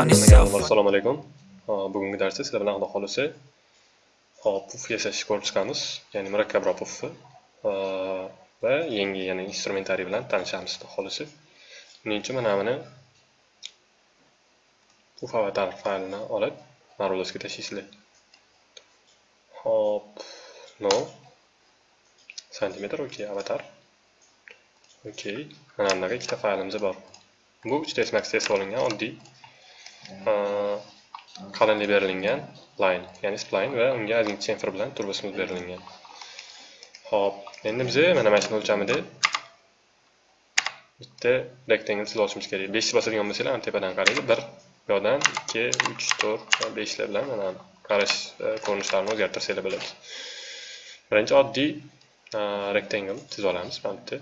assalomu alaykum bugungi darsda sizlar bilan xudo xohlasa puf yasash ko'rib chiqamiz ya'ni murakkabroq pufni va yangi yana instrumentariy bilan tanishamiz xudo xohlasa buning uchun mana buni puf avatar faylini olib marvelosga tashlaysizlar hop no. Santimetr okey avatar. Okey. Mana bunaqa ikkita faylimiz bor bu 3ds max test olingan oddiy Э, qalinlik berilgan line ya'ni spline va unga ozgincha chamfer bilan turbosimiz berilgan. Xo'p, endi biz mana mana shuni o'lchamida bitta rectangle chizib olishimiz kerak. 5 bosadigan bo'lsanglar mana tepadan qaraydi 1 yoqdan 2 3 4 va 5 bilan mana qarash e, ko'rinishlarini o'zgartirsanglar bo'ladi. Birinchi oddiy e, rectangle chizib olamiz. Mana bitta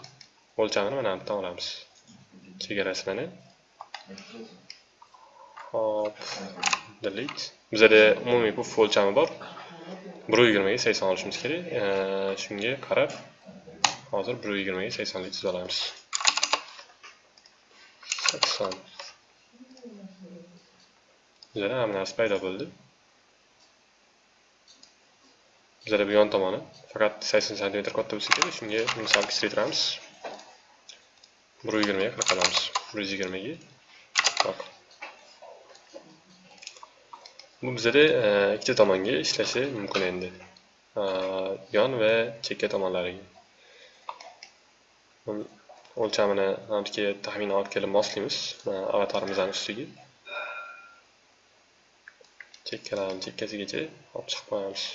o'lchamini mana bu yerdan olamiz. Chegarasi mana. Hop. Delete. Bizada umumiy puf o'lchami bor. Bir yigirmaga sakson olishimiz kerak. Shunga qarab hozir bir yigirmaga saksonlik chizib olamiz. Sakson. Bizada hamma narsa paydo bo'ldi. Bizada bu yon tomoni faqat sakson santimetr katta bo'lsa kerak. Shunga misol kichraytiramiz bir yigirmaga qilib qolamiz bir yuz yigirmaga. Bu bizada e, ikkita tomonga ishlashi mumkin endi. E, yon va chekka tomonlariga. O'lchamini yerga taxminan olib kelib moslaymiz e, avatarimizni ustiga. Chekkalarni chekkasigacha olib chiqib qo'yamiz.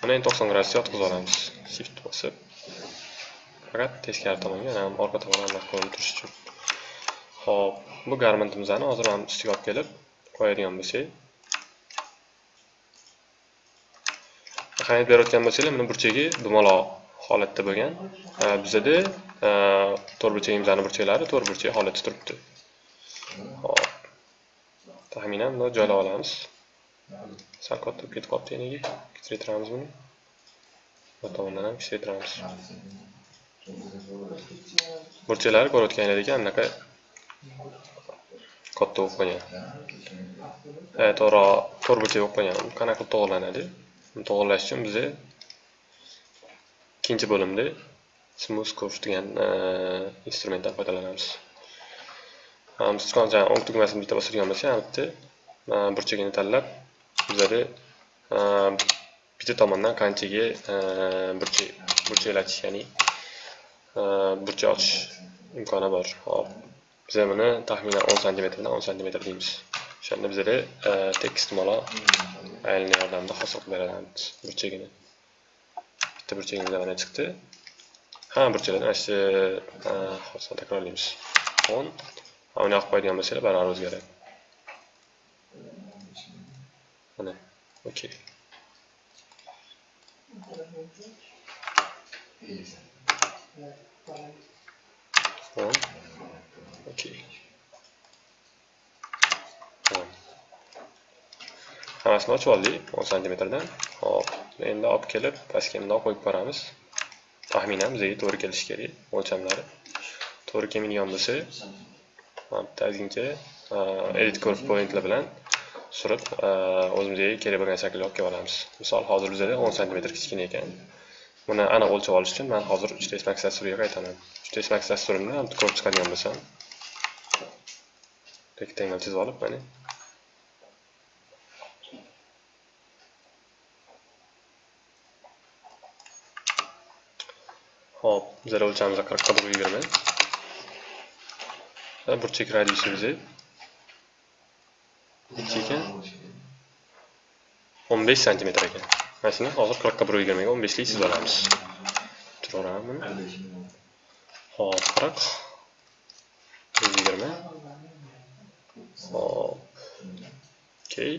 Mana endi to'qson gradusga yotqizib olamiz. Shift bosib faqat teskari tomonga orqa tomoni ko'rinib turishi uchun. Xo'p, bu garmentimizni hozir ham ustiga olib kelib qo'yadigan bo'lsak. Ahamiyat berayotgan bo'lsanglar, mana burchagi dumaloq holatda bo'lgan. Bizda to'r to'rtburchagimizni burchaklari to'rtburchak holatda turibdi. Xo'p. Taxminan buni joylab olamiz. Sal katta ketib qolibdi yaniga. Kichraytiramiz buni. Bu tomondan ham kichraytiramiz. Burchaklari ko'rayotganingizdek anaqa katta bo'lib qolgan to'g'ri to'rt burchak bo'lib qolgan qanaqa qilib to'g'irlanadi to'g'irlash uchun biz ikkinchi bo'limda smooth curve degan instrumentdan foydalanamiz. Sichqoncha o'ng tugmasini bitta bosadigan bo'lsak albatta bitta burchagini tanlab bizada bitta tomondan qanchaga burchak burchaklatish ya'ni burchak ochish imkoni bor. Hop biz buni taxminan 10 santimetrdan 10 santimetr deymiz o'shanda bizada tekis tumaloq aylana yordamida hosil qilib beramiz burchagini bitta burchagimiz mana chiqdi hamma burchaklarni mana shu hosilni takrorlaymiz 10 uni yoqib qo'yadigan bo'lsanglar baravar o'zgaradi mana okey. On hammasini ochib oldik 10 santimetrdan. Hop endi olib kelib pastga bundoq qo'yib ko'ramiz taxminan bizga to'g'ri kelishi kerak o'lchamlari. To'g'ri kelmaydigan bo'lsa bitta ozgincha e, edit curve pointlar bilan surib e, o'zimizga kerak bo'lgan shaklga olib kelib olamiz. Misol hozir bizada 10 santimetr kichkina ekan. Buni aniq o'lchab olish uchun man hozir 3ds max dasturiga qaytaman 3ds max dasturimni ko'rib chiqadigan bo'lsam rectangle chizib olib mana hop bizlar o'lchamiz qirqqa bir yigirma burchak radiusimiz necha ekan o'n besh santimetr ekan mana shuni hozir qirqqa bir yigirmaga o'n beshlik chizib olamiz turaverammi hop qirq bir yigirma hop okey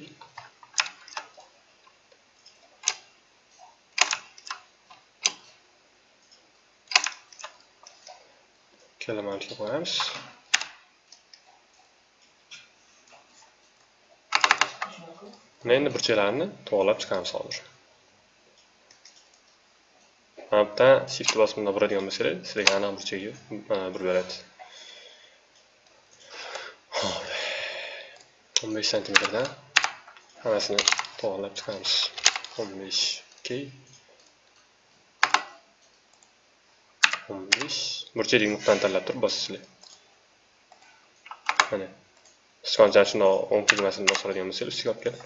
kalamarga qo'yamiz endi burchaklarni to'g'irlab chiqamiz hozir. Mana bu yerdan shift bosib bundoq buradigan bo'lsanglar sizlarga aniq burchagiga burib beradi. 15 santimetrdan hammasini to'g'irlab chiqamiz. 15 15 burchak nuqtani tanlab turib bosasizlar mana. Sichqonchani shundoq o'ng tugmasini bosadigan bo'lsangiz ustiga olib kelib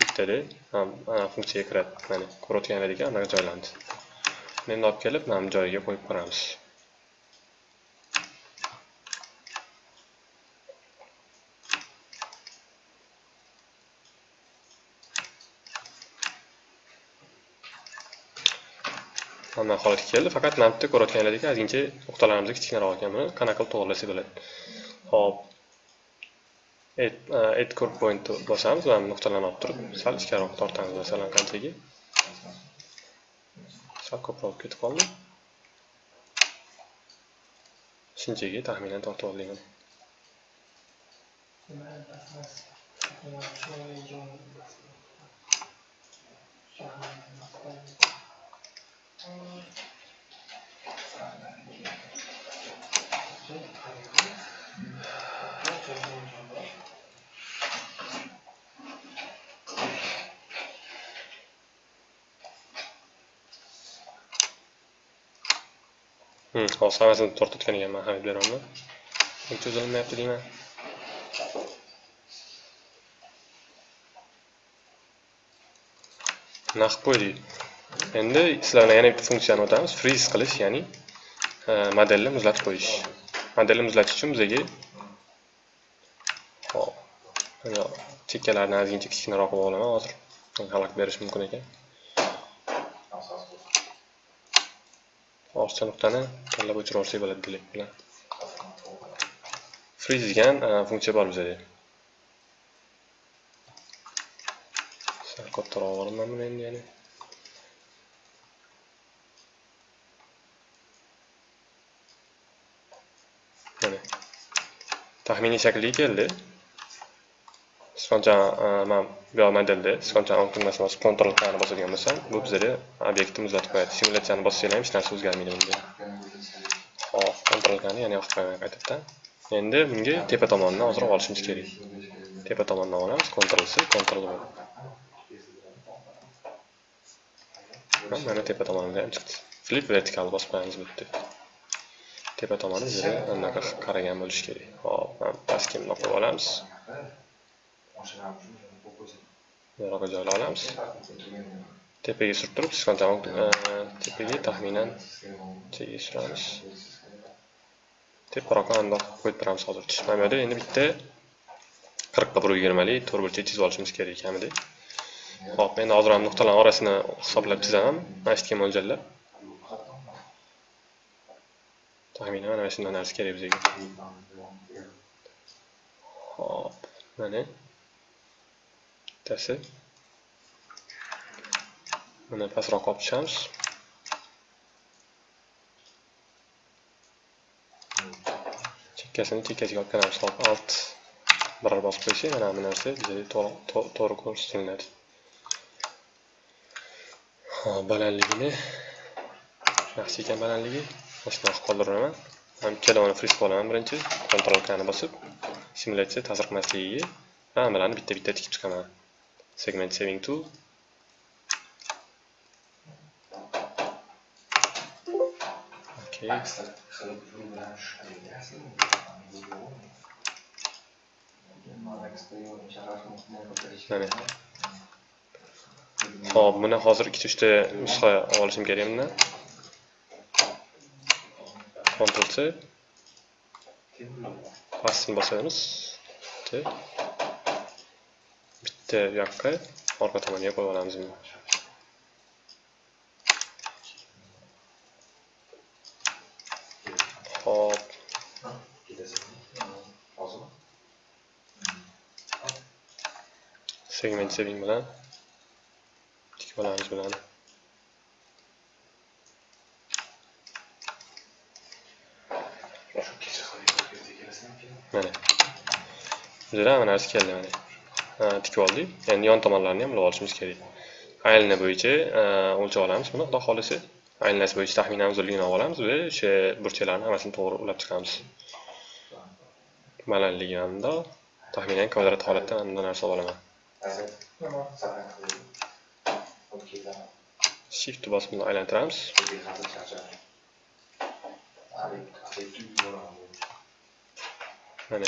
bittada ham funksiyaga kiradi. Mana ko'rayotganlaringga anaqa joylandi. Endi olib kelib mana bu joyiga qo'yib ko'ramiz mana holatga keldi. Faqat mana bu yerda ozgincha nuqtalarimiz kichkinaroq ekan buni qanaqa qilib to'g'irlasak bo'ladi. Hop et curve point bosamiz va nuqtalarni olib turib sal ichkariroq tortamiz. Masalan qanchaga? Sal ko'proq ketib qoldi. Shunchaga taxminan tortib oldik. Hozir hammasini tortayotgan ekanman hamid beraman cho'zilmayapti deyman bunaqa qo'y deydi endi sizlarga yana bitta funksiyani o'tamiz. Freeze qilish ya'ni e, modelni muzlatib qo'yish. Modelni muzlatish uchun bizaga hop chekkalarni ozgincha kichkinaroq qilib olaman. Hozir xalaqit berish mumkin ekan. Ortiqcha nuqtani tanlab o'chirib olsak bo'ladi delete bilan. Freeze degan e, funksiya bor bizada sal kattaroq olaman buni endi yana mana taxminiy shakliga keldi. Sichqonchani e, mana bu modelda sichqonchani o'ng tugmasini bosib kontrol qani bosadigan bo'lsam bu bizada obyektni muzlatib qo'yadi. Simulyatsiyani bossanglar ham hech narsa o'zgarmaydi bunda hop kontrol qani yana yoqib qo'yaman qaytadan endi bunga tepa tomonidan ozroq olishimiz kerak. Tepa tomonidan olamiz kontrol c kontrol v mana tepa tomonidan ham chiqdi. Flip vertikal bosib qo'yamiz bu yerda. Tepa tomoni bizga anaqa qaragan bo'lishi kerak. Hop pastga bundoq qo'yib olamiz. Buyoqqa joylab olamiz. Tepaga surib turib sichqonchani e, tepaga taxminan nechaga suramiz. Teparoqqa andoq qo'yib turamiz hozir. Mana bu yerda endi bitta qirqqa bir yigirmalik to'rtburchak chizib olishimiz kerak kamida ho'p endi hozir ham nuqtalarni orasini hisoblab chizaman. Mana shu yerga mo'ljallab. Taxminan mana shunday narsa kerak bizga hop mana bittasi mana pastroq olib tushamiz chekkasini chekkasiga olib kelamiz hop alt biror bosib qo'ysak mana bu narsa bizga to'g'ri ko'rsatiladi hop balandligini yaxshi ekan balandligi shunaqa qoldiraman ham ikkalovini friz olaman birinchi kontrol kani bosib simulyatsiya ta'sir qilmasligiga hammalarni bitta bitta tikib chiqaman. Segment saving to okay mana. Hop buni hozir ikkita uchta nusxa olishim kerak bundan Ctrl T pastini bosamiz bitta bu yoqqa orqa tomoniga qo'yib olamiz buni hop segment saving bilan tikib olamiz bularni mana bizada mana narsa keldi mana tikib oldik. Endi yon tomonlarini ham bilib olishimiz kerak. Aylana bo'yicha o'lchab olamiz. Buni xudo xohlasa aylanasi bo'yicha taxminan uzunligini olib olamiz va o'sha burchaklarni hammasini to'g'ri ulab chiqamiz. Balandligi mana taxminan kvadrat holatda mana bunday narsa olaman. Shift bosib buni aylantiramiz. Mana.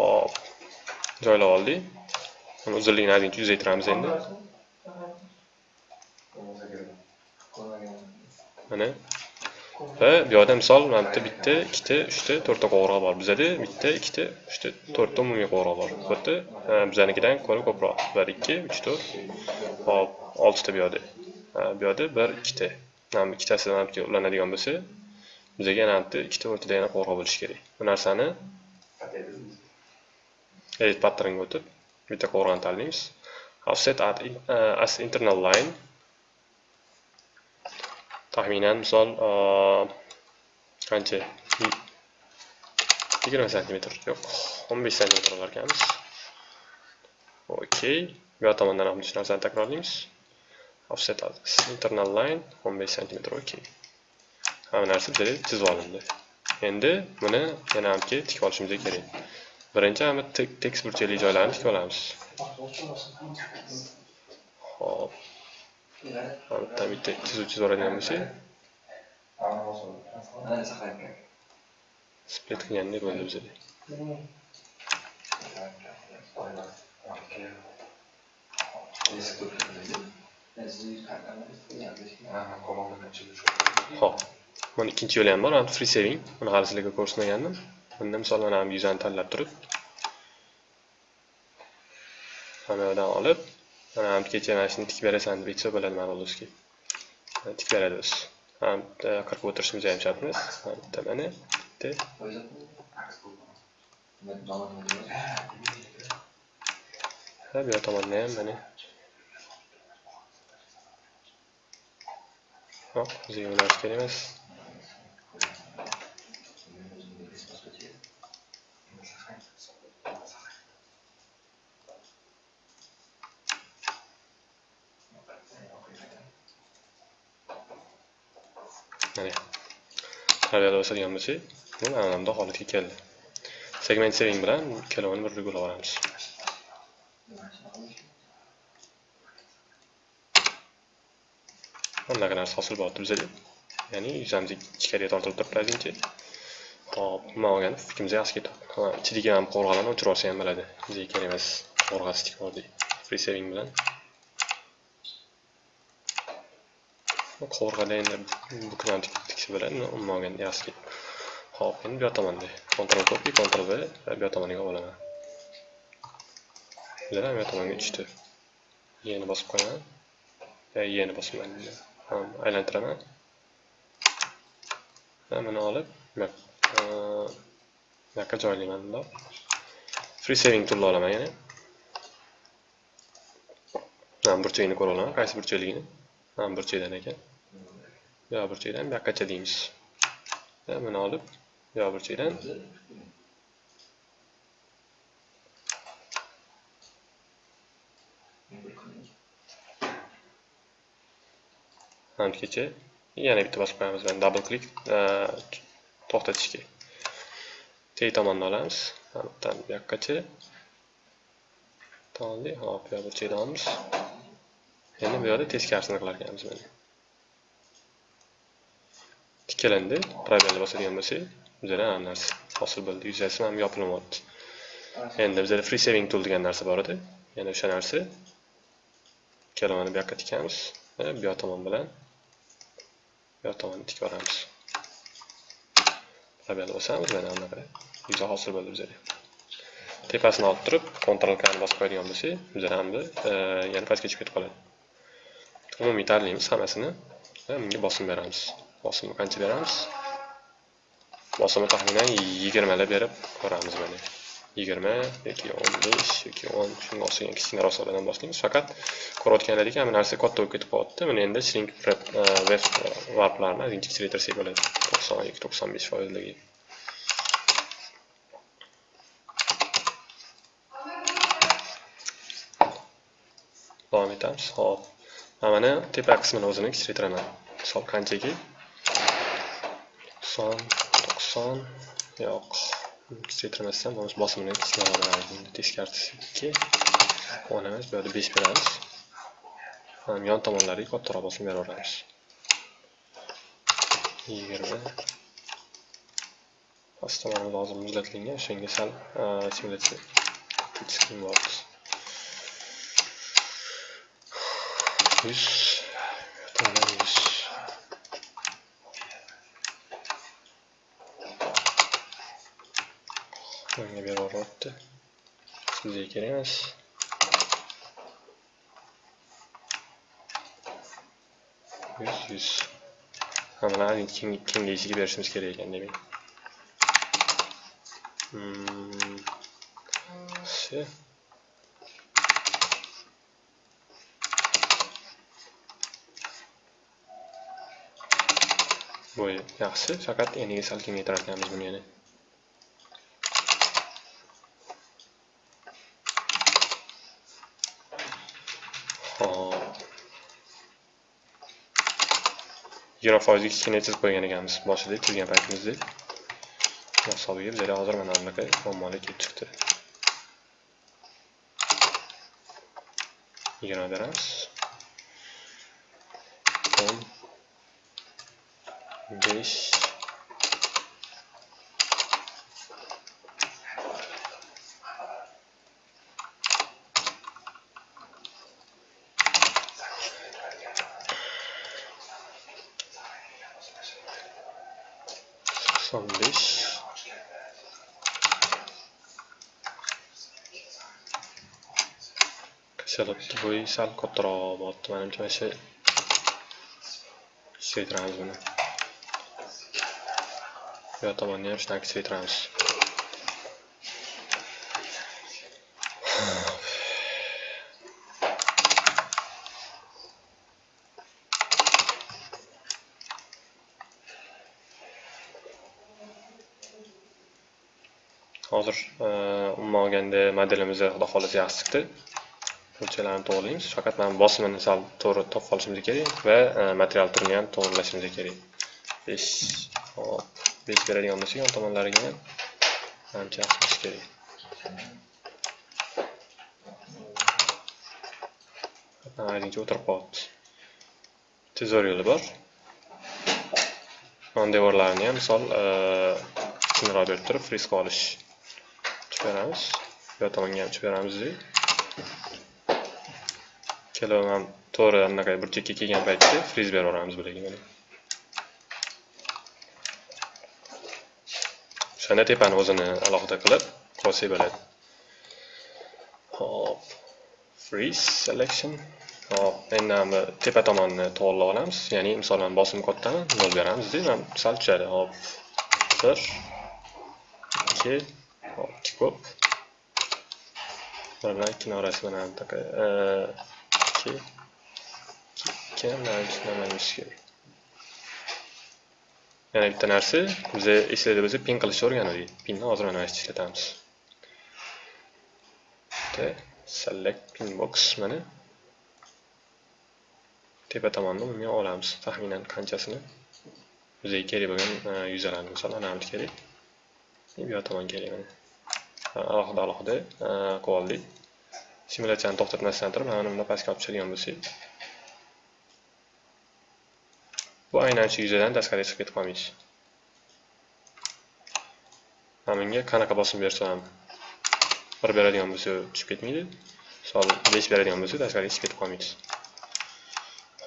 Hop joylab oldik uni uzunligini ozgincha uzaytiramiz endi mana va bu yoqda misol mana bitta bitta ikkita uchta to'rtta qo'ng'iroq bor bizada bitta ikkita uchta to'rtta umumiy qo'ng'iroq bor bu yerda bizanikidan ko'ra ko'proq bir ikki uch to'rt hop oltita bu yoqda bu yoqda bir ikkita mana ikkitasi ulanadigan bo'lsa bizaga yana bitta ikkita o'rtada yana qo'ng'iroq bo'lishi kerak bu narsani edit patternga o'tib bitta qo'ng'iroqni tanlaymiz offset as internal line. Taxminan misol qancha uh, yigirma santimetr yo'q o'n besh santimetr olar ekanmiz. Okey bu tomondan ham shu narsani takrorlaymiz offset internal line o'n besh santimetr okey hamma narsa bizada chizib olindi. Endi buni yana hamki tikib olishimiz kerak. Birinchi hamma tekis burchakli joylarni tikib olamiz. Hop bitta bitta chizuv chizib yuboradigan bo'lsak. Split qilgandek bo'ldi bizada hop mana ikkinchi yo'li ham bor. Free saving. Buni hali sizlarga ko'rsatmagandim. Bunda misol ham yuzani tanlab turib mana yoqdan olib mana kecha mana shuni tikib berasan deb aytsa bo'ladi mana ma'lolosga tikib beradi o'zi qirqib o'tirishimiz ham shart emas bitta mana bitta. Ha bu yoq tomonda ham mana. Yo'q bizga ular kerak emas. Mana tarbiyada o'sadigan bo'lsak bu mana bunda holatga keldi segment seving bilan ikkalovini bir ulab olamiz bunaqa narsa hosil bo'lyapti bizada ya'ni yuzamiz ichkariga tortilib turibdi ozgincha hop nima olganda fikrimiz yaxshi ketyapti ichidagi ham qo'rg'alarni o'chirib yuborsa ham bo'ladi bizga kerak emas qo'rg'asi tikib free saving bilan qovurg'ada buknani buklanib bilan. Bo'ladi umuman olganda yaxshi hop endi bu yoq tomonda kontrol kopi kontrol V va bu yoq tomoniga olaman bular bu yoq tomonga tushdi yeni bosib qo'yaman yeni bosibman aylantiraman. Va buni olib bu yoqqa joylayman bundoq free saving toolni olaman yana. Burchagini ko'ra olaman. Qaysi burchakligini burchakdan ekan. Bu burchakdan bu yoqqacha deymiz va buni olib bu yoq burchakdan angacha yana bitta bosib qo'yamiz mana double click e, to'xtatishga. Teg tomonni olamiz. Hamdan bu yoqqacha oldik hop bu burchakdan olamiz. Endi bu yoqda teskarisini qilar ekanmiz mana. Tikkilandi probelni bosadigan bo'lsak bizada hamma narsa. Hosil bo'ldi. Yuzasi ham yopilyapti endi bizada free saving tool degan narsa bor edi. Yana o'sha narsa. Ikkalovini bu yoqqa tikamiz va e, bu yoq tomon bilan bu yoq tomonni tikib yuboramiz probelni bosamiz mana bunaqa yuza hosil bo'ldi bizada. Tepasini olib turib Ctrl K ni bosib qo'yadigan bo'lsak bizada e, yana pastga tushib ketib qoladi. Umumiy tanlaymiz hammasini e, bunga bosim beramiz. Bosimni qancha beramiz? Bosimni taxminan yigirmalab berib ko'ramiz mana. Yigirma yoki o'n besh yoki o'n shunga o'xshagan kichkinaroq hisoblardan boshlaymiz. Faqat ko'rayotganlaridek hamma narsa katta bo'lib ketib qolyapti mana endi shrink e, web e, warplarni ozgincha kichraytirsak bo'ladi. To'qson yoki to'qson besh foizligi. Davom etamiz. Hop. Mana mana tepa qismini o'zini kichraytiraman misol qanchaki? To'qson to'qson yo'q. Kuchaytirmasdan bo'lmasa bosimini kichikroq teskarisi ikki o'n emas bu yoqda besh beramiz yon tomonlariga kattaroq bosim beraveramiz yigirma. Past tomonimiz hozir muzlatilgan o'shanga sal simulyatsiya ketish yuz. Bunga beraveryapti sizga kerak emas. Yuz yuz. Mana kengayishiga berishimiz kerak ekan demak. Hmm, Все bu yaxshi. Faqat eniga sal ekanmiz buni yana hop yigirma foizlik kichkina chizib qo'ygan ekanmiz. Boshida chizgan paytimizda. Hisobiga bizada hozir mana bunaqa muammolar kelib chiqdi. Yigirma beramiz. O'n besh from this kashalatni bo'yi sal kattaroq bo'lyapti manimcha mana shu kuchaytiramiz buni bu tomonni ham hozir e, umuman olganda modelimiz xudo xohlasa yaxshi chiqdi. Burchalarni to'g'rilaymiz faqat mana bosimini sal to'g'ri topib qolishimiz kerak va e, material turini ham to'g'irlashimiz kerak. Besh hop besh beradigan bo'lsak yon tomonlariga ham ancha yaxshi kerak. Aytingcha o'tirib qolibdi. Tezor yo'li bor. Yon devorlarini ham misol e, kichkinaroq berib turib risk olish beramiz bu tomonga ham beramiz kelib ham to'g'ri anaqa burchakka kelgan paytda friz beraveramiz bularga mana. O'shanda tepani o'zini alohida qilib qo'ysak bo'ladi. Hop. Freeze selection. Hop endi bu tepa tomonni to'g'irlab olamiz. Ya'ni misolan bosim kattami nol beramiz man sal tushadi. Hop. Bir ikki hop ikki mana kinorasi bilan ikkini orasi mana tushunamiz kerak yana bitta narsa biza eslaydi bo'lsa pin qilishni o'rgandik pinni hozir mana mana ishlatamiz select pin box mana tepa tomonni umuman olamiz taxminan qanchasini bizga kerak bo'lgan yuzalarni misol ana bu kerak bu yoq tomon kerak mana alohida alohida e, qilib oldik simulyatsiyani to'xtatmasdan turib mana bunda pastga olib tushadigan bo'lsak. Bu aynan shu yuzadan tashqariga chiqib ketib qolmaydi mana bunga qanaqa bosim bersam ham bir beradigan bo'lsa tushib ketmaydi. Misol besh beradigan bo'lsa tashqariga chiqib ketib qolmaydi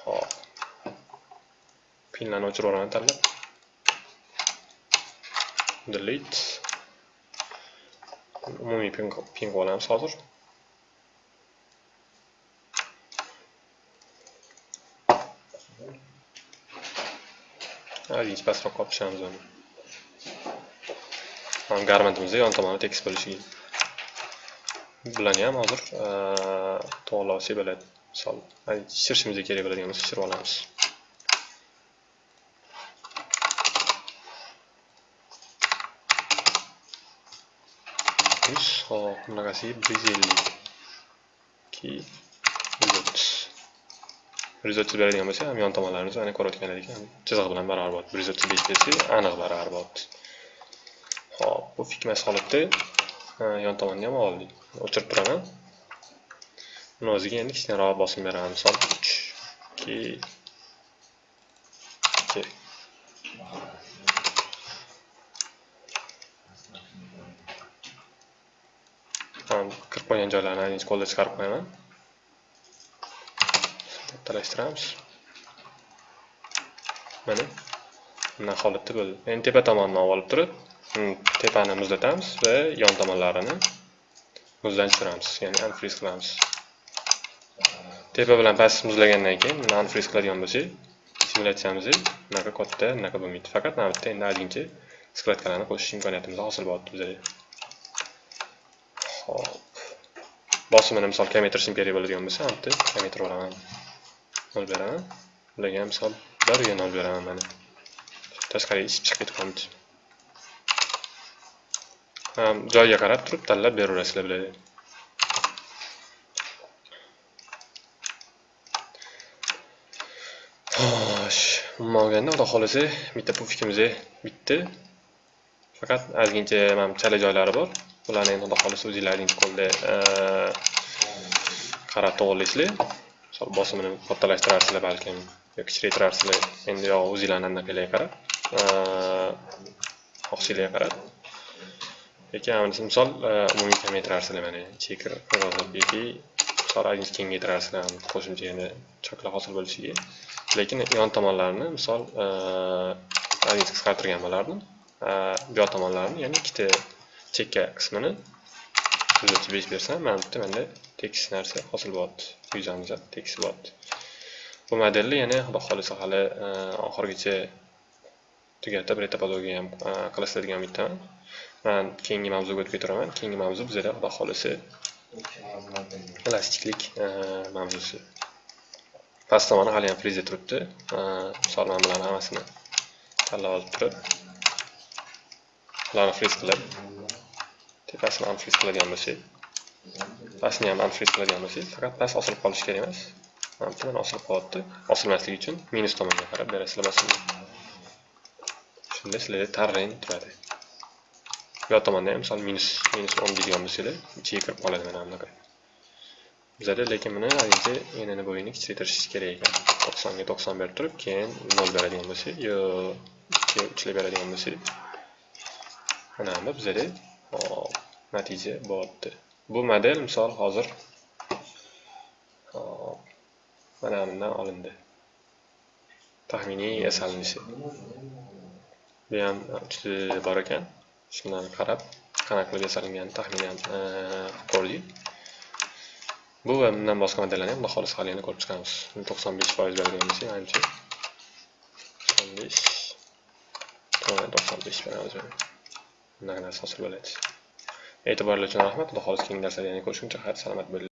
hop pinlarni o'chirib yuboraman tanlab. Delete. Umumiy pin qilib hozir ozgincha pastroqqa olib tushamiz uni garmentimizni yon tomoni tekis bo'lishi bularni ham hozir to'g'irlab olsak bo'ladi misol shirishimizga kerak bo'ladigan bo'lsa shirib olamiz yuz hop bunaqasiga bir yuz ellik ikki yuz beradigan bo'lsa ham yon tomonlarimiz mana edik chizig'i bilan barobar bo'ladi bir yuz aniq barobar bo'ladi Xo'p, bu fikmas holatda yon tomonni ham oldik. O'chirib turaman. Uni o'ziga endi kichkinaroq bosim beraman. Misol 3 2 kirib qo'ygan joylarini aylanchi qo'lda chiqarib qo'yaman. Kattalashtiramiz. Mana bunday holatda bo'ldi. Endi tepa tomonini olib turib, hmm, tepani muzlatamiz va yon tomonlarini muzdan tushiramiz, ya'ni unfreeze qilamiz. Tepa bilan past muzlagandan keyin buni unfreeze qiladigan bo'lsak, simulyatsiyamiz bunaqa katta, bunaqa bo'lmaydi. Faqat mana bitta endi ozgincha sklatkalarni qo'shish imkoniyatimiz hosil bo'lyapti bizga. Xo'p. Bosimini misol kamaytirishim kerak bo'ladigan bo'lsa, bitta kamaytirib olaman. nol beraman. Bularga ham misol 1 ga 0 beraman mana. Tashqariga chiqib ketib qoldi. Joyiga qarab turib tanlab beraverasizlar bularga Xo'sh, umuman olganda, xudo xohlasa bitta pufikimiz bitdi. Faqat ozgincha mana chala joylari bor. Bularni endi xudo xohlasa o'zinglarning qo'lda qarab to'g'irlaysizlar. Misol bosimini kattalashtirasizlar balkim yoki kichraytirasizlar. Endi yo o'zinglarni anaqalarga qarab, xohishinglarga qarab. Lekin amalisi misol umumiy kamaytirarsizlar mana chekir yoki misol ozgincha kengaytirarsizlar qo'shimcha yana choklar hosil bo'lishiga. Lekin yon tomonlarini misol ozgincha qisqartirgan bo'lardim. Bu yoq tomonlarini, ya'ni ikkita chekka qismini 135 bersam, mana bitta menda tekis narsa hosil bo'lyapti. Yuzamiz tekis bo'lyapti. Bu modelni yana xudo xolisa hali e, oxirigacha tugatib retopologiya ham e, qilasizlar umiddaman. Men keyingi mavzuga o'tib ketaman. Keyingi mavzu bizda xudo xolisa elastiklik e, mavzusi. Past tomoni hali ham friza turibdi. Misol men bularni hammasini tanlab olib turib, ularni friz qilib, tepasini ham qiladigan bo'lsak, pastni ham unfreeze qiladigan bo'lsak, faqat past osilib qolishi kerak emas. Mana bu osilib qolyapti. Osilmasligi uchun minus tomonga qarab berasizlar bosimni. Shunda sizlarda tarang turadi. Bu tomonda ham misol minus minus 10 deydigan bo'lsanglar, ichiga kirib qoladi mana bunaqa. Bizada lekin buni haligi enini bo'yini kichraytirish kerak ekan. 90 ga 90 berib turib, keyin 0 beradigan bo'lsak, yo 2 3 beradigan bo'lsak, mana bu bizada hop natija bo'lyapti. Bu model misol hozir hop mana bundan olindi. Taxminiy yasalinishi. Bu ham juda bor ekan. Shundan qarab, qanaqa e, qilib yasalganini taxminan ko'rdik. Bu va bundan boshqa modellarni ham xudo xohlasa hali yana ko'rib chiqamiz. 95% beradigan bo'lsak, manimcha 95 95 beramiz. Bunaqa narsa hosil bo'ladi. E'tiboringiz uchun rahmat. Xudo xohlasa keyingi darslarda yana ko'rishguncha xayr salomat bo'ling.